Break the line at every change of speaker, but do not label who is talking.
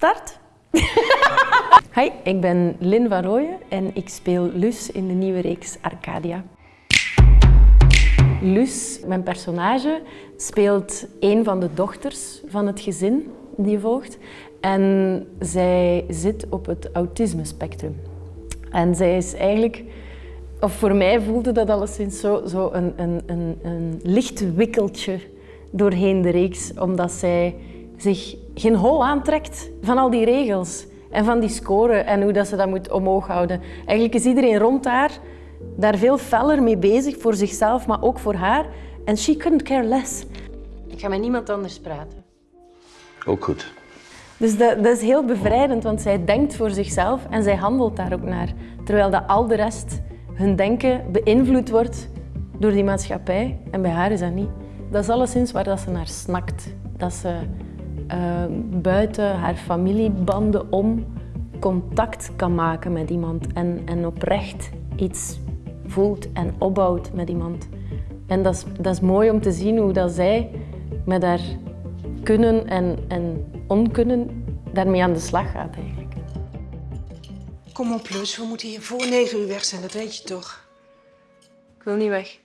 Start! Hi, ik ben Lynn van Rooyen en ik speel Luce in de nieuwe reeks Arcadia. Luce, mijn personage, speelt een van de dochters van het gezin die volgt. En zij zit op het autisme-spectrum. En zij is eigenlijk, of voor mij voelde dat alleszins zo, zo een, een, een, een licht wikkeltje doorheen de reeks, omdat zij zich geen hol aantrekt van al die regels en van die scoren en hoe dat ze dat moet omhoog houden. Eigenlijk is iedereen rond haar daar veel feller mee bezig, voor zichzelf, maar ook voor haar. En she couldn't care less. Ik ga met niemand anders praten.
Ook goed.
Dus dat, dat is heel bevrijdend, want zij denkt voor zichzelf en zij handelt daar ook naar. Terwijl dat al de rest, hun denken, beïnvloed wordt door die maatschappij. En bij haar is dat niet. Dat is alleszins waar dat ze naar snakt. Dat ze uh, buiten haar familiebanden om contact kan maken met iemand en, en oprecht iets voelt en opbouwt met iemand. En dat is, dat is mooi om te zien hoe dat zij met haar kunnen en, en onkunnen daarmee aan de slag gaat eigenlijk.
Kom op, Lus. We moeten hier voor negen uur weg zijn, dat weet je toch?
Ik wil niet weg.